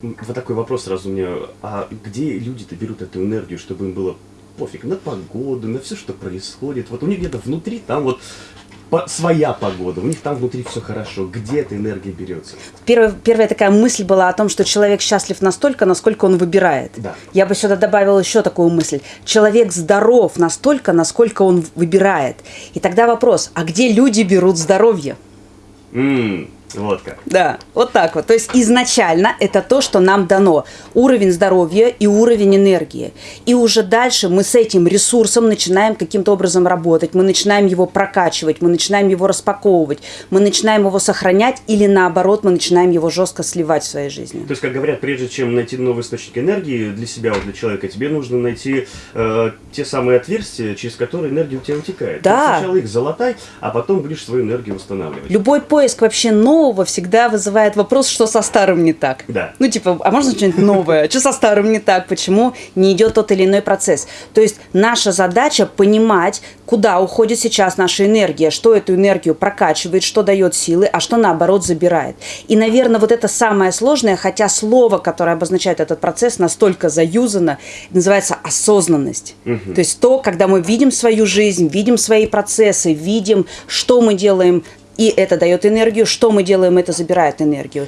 Вот такой вопрос сразу мне. А где люди-то берут эту энергию, чтобы им было пофиг на погоду, на все, что происходит? Вот у них где-то внутри там вот по- своя погода, у них там внутри все хорошо. Где эта энергия берется? Первая, первая такая мысль была о том, что человек счастлив настолько, насколько он выбирает. Да. Я бы сюда добавила еще такую мысль. Человек здоров настолько, насколько он выбирает. И тогда вопрос, а где люди берут здоровье? М, вот как. Да, вот так вот. То есть изначально это то, что нам дано. Уровень здоровья и уровень энергии. И уже дальше мы с этим ресурсом начинаем каким-то образом работать. Мы начинаем его прокачивать, мы начинаем его распаковывать, мы начинаем его сохранять или наоборот мы начинаем его жестко сливать в своей жизни. То есть, как говорят, прежде чем найти новый источник энергии для себя, вот для человека, тебе нужно найти э, те самые отверстия, через которые энергия у тебя утекает. Да. Ты сначала их залатай, а потом будешь свою энергию восстанавливать. Любой поиск вообще нового всегда вызывает вопрос, что со старым не так. Да. Ну, типа, а можно что-нибудь новое? Что со старым не так? Почему не идет тот или иной процесс? То есть наша задача понимать, куда уходит сейчас наша энергия, что эту энергию прокачивает, что дает силы, а что наоборот забирает. И, наверное, вот это самое сложное, хотя слово, которое обозначает этот процесс, настолько заюзано, называется осознанность. То есть то, когда мы видим свою жизнь, видим свои процессы, видим, что мы делаем, и это дает энергию, что мы делаем, это забирает энергию.